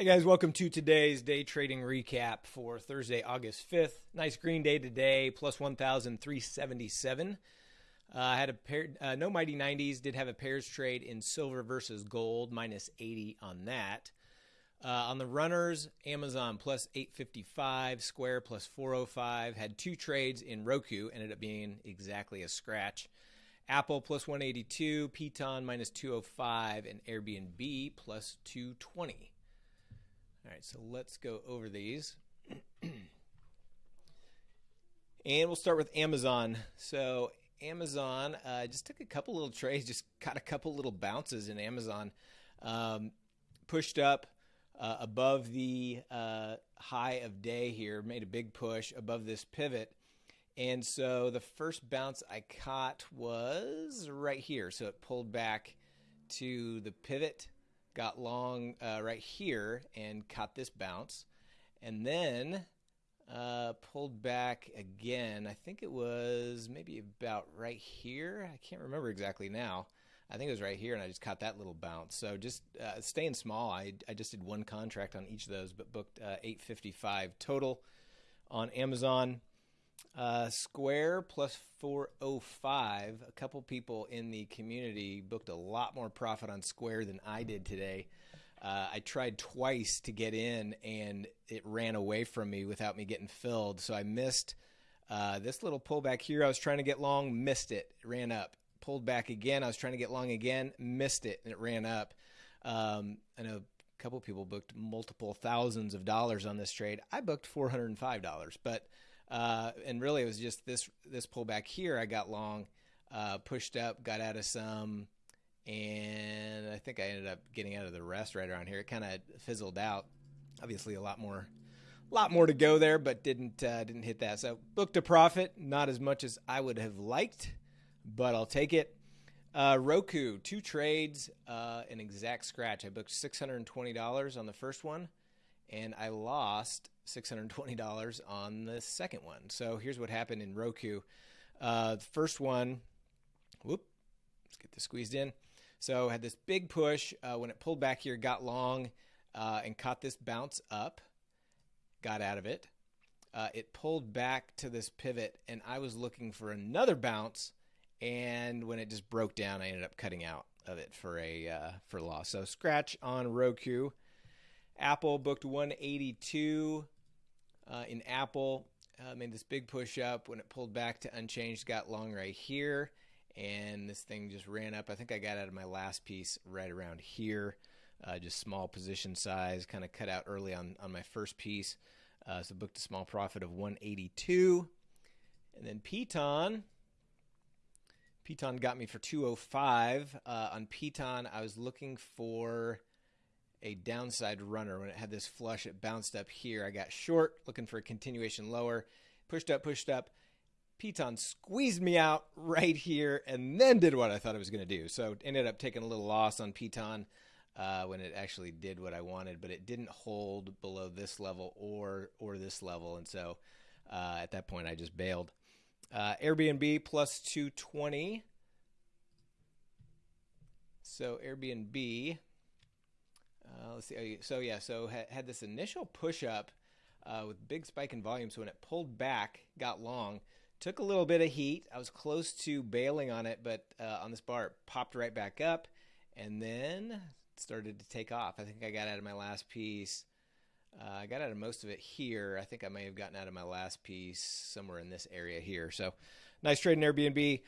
Hey guys, welcome to today's day trading recap for Thursday, August 5th. Nice green day today, plus 1,377. Uh, I had a pair, uh, no mighty 90s, did have a pairs trade in silver versus gold, minus 80 on that. Uh, on the runners, Amazon plus 855, Square plus 405. Had two trades in Roku, ended up being exactly a scratch. Apple plus 182, Peloton minus 205, and Airbnb plus 220. All right, so let's go over these. and we'll start with Amazon. So Amazon, uh, just took a couple little trades, just got a couple little bounces in Amazon. Um, pushed up uh, above the uh, high of day here, made a big push above this pivot. And so the first bounce I caught was right here. So it pulled back to the pivot got long uh, right here and caught this bounce, and then uh, pulled back again. I think it was maybe about right here. I can't remember exactly now. I think it was right here, and I just caught that little bounce. So just uh, staying small. I, I just did one contract on each of those, but booked uh, 855 total on Amazon. Uh, Square plus 405. A couple people in the community booked a lot more profit on Square than I did today. Uh, I tried twice to get in and it ran away from me without me getting filled. So I missed uh, this little pullback here. I was trying to get long, missed it, ran up. Pulled back again. I was trying to get long again, missed it, and it ran up. Um, I know a couple people booked multiple thousands of dollars on this trade. I booked $405, but uh, and really, it was just this this pullback here. I got long, uh, pushed up, got out of some, and I think I ended up getting out of the rest right around here. It kind of fizzled out. Obviously, a lot more, lot more to go there, but didn't uh, didn't hit that. So booked a profit, not as much as I would have liked, but I'll take it. Uh, Roku, two trades, uh, an exact scratch. I booked six hundred and twenty dollars on the first one and I lost $620 on the second one. So here's what happened in Roku. Uh, the first one, whoop, let's get this squeezed in. So had this big push uh, when it pulled back here, got long, uh, and caught this bounce up, got out of it. Uh, it pulled back to this pivot, and I was looking for another bounce. And when it just broke down, I ended up cutting out of it for a uh, for loss. So scratch on Roku. Apple booked 182 uh, in Apple. Uh, made this big push up when it pulled back to unchanged, got long right here, and this thing just ran up. I think I got out of my last piece right around here. Uh, just small position size, kind of cut out early on, on my first piece. Uh, so booked a small profit of 182. And then Peloton. Peloton got me for 205. Uh, on Peloton, I was looking for a downside runner. When it had this flush, it bounced up here. I got short, looking for a continuation lower, pushed up, pushed up. Peloton squeezed me out right here and then did what I thought it was going to do. So ended up taking a little loss on Peloton uh, when it actually did what I wanted, but it didn't hold below this level or or this level, and so uh, at that point I just bailed. Uh, Airbnb plus 220. So Airbnb uh, let's see. Oh, so yeah, so had, had this initial push up uh, with big spike in volume. So when it pulled back, got long, took a little bit of heat. I was close to bailing on it, but uh, on this bar, it popped right back up, and then started to take off. I think I got out of my last piece. Uh, I got out of most of it here. I think I may have gotten out of my last piece somewhere in this area here. So nice trade in Airbnb.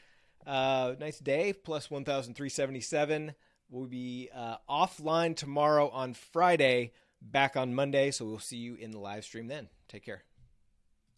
Uh, nice day, plus 1,377. We'll be uh, offline tomorrow on Friday, back on Monday. So we'll see you in the live stream then. Take care.